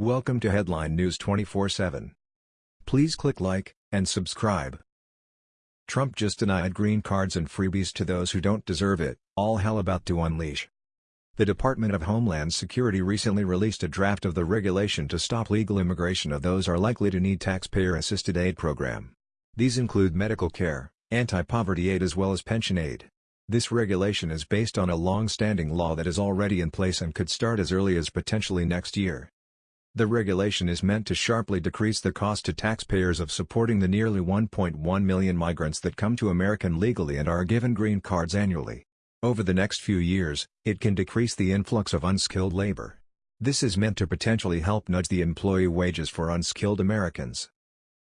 Welcome to Headline News 24/7. Please click like and subscribe. Trump just denied green cards and freebies to those who don't deserve it, all hell about to unleash. The Department of Homeland Security recently released a draft of the regulation to stop legal immigration of those are likely to need taxpayer-assisted aid program. These include medical care, anti-poverty aid as well as pension aid. This regulation is based on a long-standing law that is already in place and could start as early as potentially next year. The regulation is meant to sharply decrease the cost to taxpayers of supporting the nearly 1.1 million migrants that come to America legally and are given green cards annually. Over the next few years, it can decrease the influx of unskilled labor. This is meant to potentially help nudge the employee wages for unskilled Americans.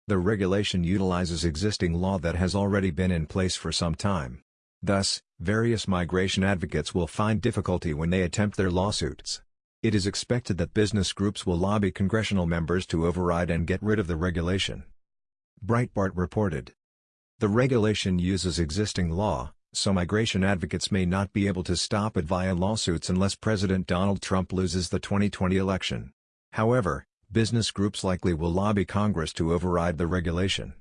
The regulation utilizes existing law that has already been in place for some time. Thus, various migration advocates will find difficulty when they attempt their lawsuits. It is expected that business groups will lobby congressional members to override and get rid of the regulation. Breitbart reported. The regulation uses existing law, so migration advocates may not be able to stop it via lawsuits unless President Donald Trump loses the 2020 election. However, business groups likely will lobby Congress to override the regulation.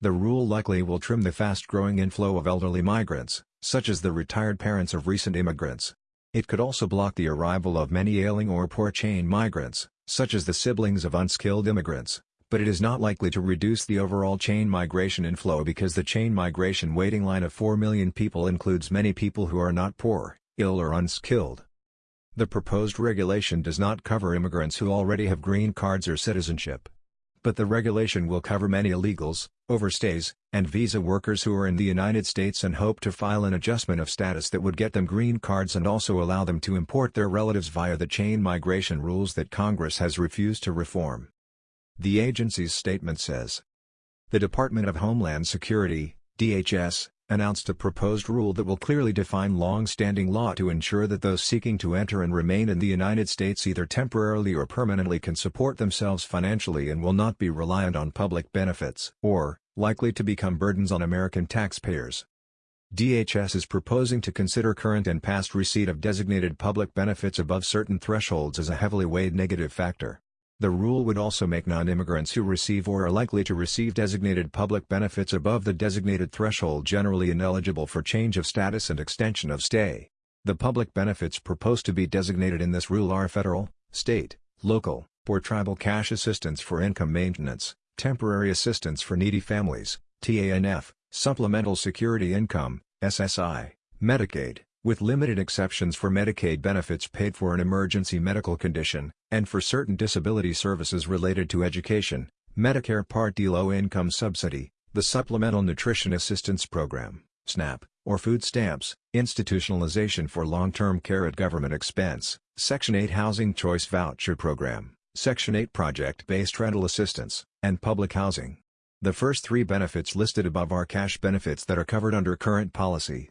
The rule likely will trim the fast-growing inflow of elderly migrants, such as the retired parents of recent immigrants, it could also block the arrival of many ailing or poor chain migrants, such as the siblings of unskilled immigrants, but it is not likely to reduce the overall chain migration inflow because the chain migration waiting line of 4 million people includes many people who are not poor, ill or unskilled. The proposed regulation does not cover immigrants who already have green cards or citizenship. But the regulation will cover many illegals, overstays, and visa workers who are in the United States and hope to file an adjustment of status that would get them green cards and also allow them to import their relatives via the chain migration rules that Congress has refused to reform. The agency's statement says. The Department of Homeland Security, DHS, announced a proposed rule that will clearly define long-standing law to ensure that those seeking to enter and remain in the United States either temporarily or permanently can support themselves financially and will not be reliant on public benefits or, likely to become burdens on American taxpayers. DHS is proposing to consider current and past receipt of designated public benefits above certain thresholds as a heavily weighed negative factor. The rule would also make non-immigrants who receive or are likely to receive designated public benefits above the designated threshold generally ineligible for change of status and extension of stay. The public benefits proposed to be designated in this rule are federal, state, local, or tribal cash assistance for income maintenance, temporary assistance for needy families, TANF, supplemental security income, SSI, Medicaid, with limited exceptions for Medicaid benefits paid for an emergency medical condition, and for certain disability services related to education, Medicare Part D low-income subsidy, the Supplemental Nutrition Assistance Program, SNAP, or food stamps, institutionalization for long-term care at government expense, Section 8 Housing Choice Voucher Program, Section 8 Project-Based Rental Assistance, and Public Housing. The first three benefits listed above are cash benefits that are covered under current policy.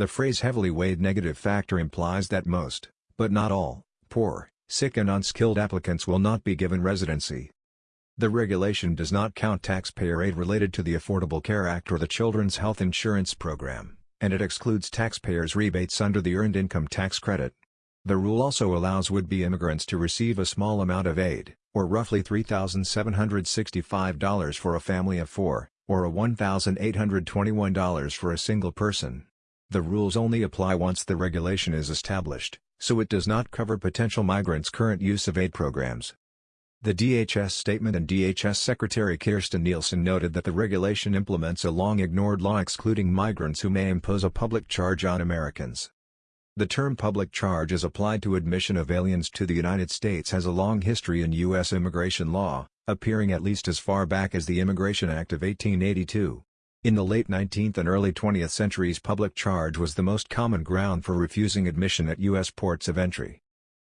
The phrase heavily weighed negative factor implies that most, but not all, poor, sick and unskilled applicants will not be given residency. The regulation does not count taxpayer aid related to the Affordable Care Act or the Children's Health Insurance Program, and it excludes taxpayers' rebates under the Earned Income Tax Credit. The rule also allows would-be immigrants to receive a small amount of aid, or roughly $3,765 for a family of four, or a $1,821 for a single person. The rules only apply once the regulation is established, so it does not cover potential migrants' current use of aid programs. The DHS statement and DHS Secretary Kirstjen Nielsen noted that the regulation implements a long-ignored law excluding migrants who may impose a public charge on Americans. The term public charge as applied to admission of aliens to the United States has a long history in U.S. immigration law, appearing at least as far back as the Immigration Act of 1882. In the late 19th and early 20th centuries public charge was the most common ground for refusing admission at U.S. ports of entry.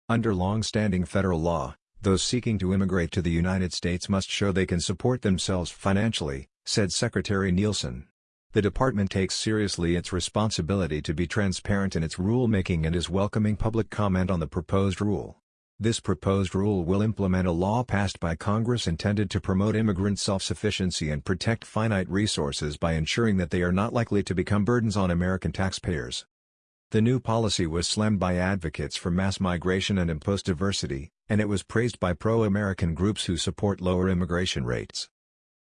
Under long-standing federal law, those seeking to immigrate to the United States must show they can support themselves financially, said Secretary Nielsen. The department takes seriously its responsibility to be transparent in its rulemaking and is welcoming public comment on the proposed rule. This proposed rule will implement a law passed by Congress intended to promote immigrant self-sufficiency and protect finite resources by ensuring that they are not likely to become burdens on American taxpayers. The new policy was slammed by advocates for mass migration and imposed diversity, and it was praised by pro-American groups who support lower immigration rates.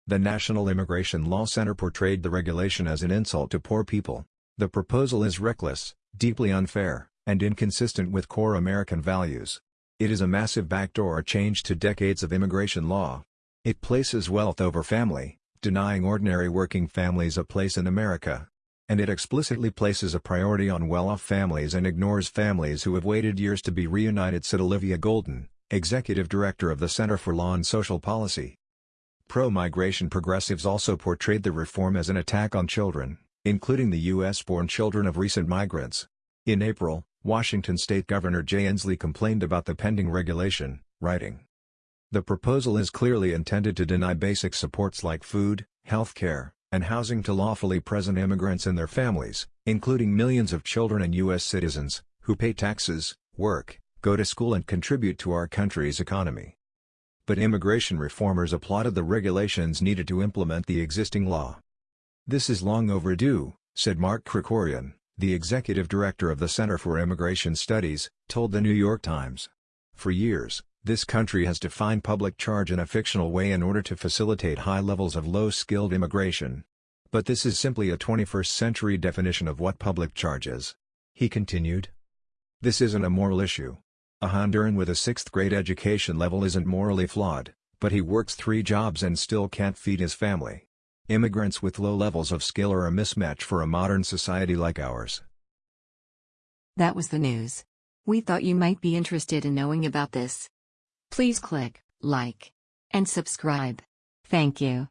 The National Immigration Law Center portrayed the regulation as an insult to poor people. The proposal is reckless, deeply unfair, and inconsistent with core American values. It is a massive backdoor change to decades of immigration law. It places wealth over family, denying ordinary working families a place in America. And it explicitly places a priority on well-off families and ignores families who have waited years to be reunited said Olivia Golden, Executive Director of the Center for Law and Social Policy. Pro-migration progressives also portrayed the reform as an attack on children, including the U.S.-born children of recent migrants. In April, Washington State Governor Jay Inslee complained about the pending regulation, writing, The proposal is clearly intended to deny basic supports like food, health care, and housing to lawfully present immigrants and their families, including millions of children and U.S. citizens, who pay taxes, work, go to school and contribute to our country's economy but immigration reformers applauded the regulations needed to implement the existing law. This is long overdue, said Mark Krikorian, the executive director of the Center for Immigration Studies, told the New York Times. For years, this country has defined public charge in a fictional way in order to facilitate high levels of low-skilled immigration. But this is simply a 21st-century definition of what public charge is. He continued. This isn't a moral issue. A Honduran with a sixth-grade education level isn't morally flawed, but he works three jobs and still can't feed his family. Immigrants with low levels of skill are a mismatch for a modern society like ours. That was the news. We thought you might be interested in knowing about this. Please click like and subscribe. Thank you.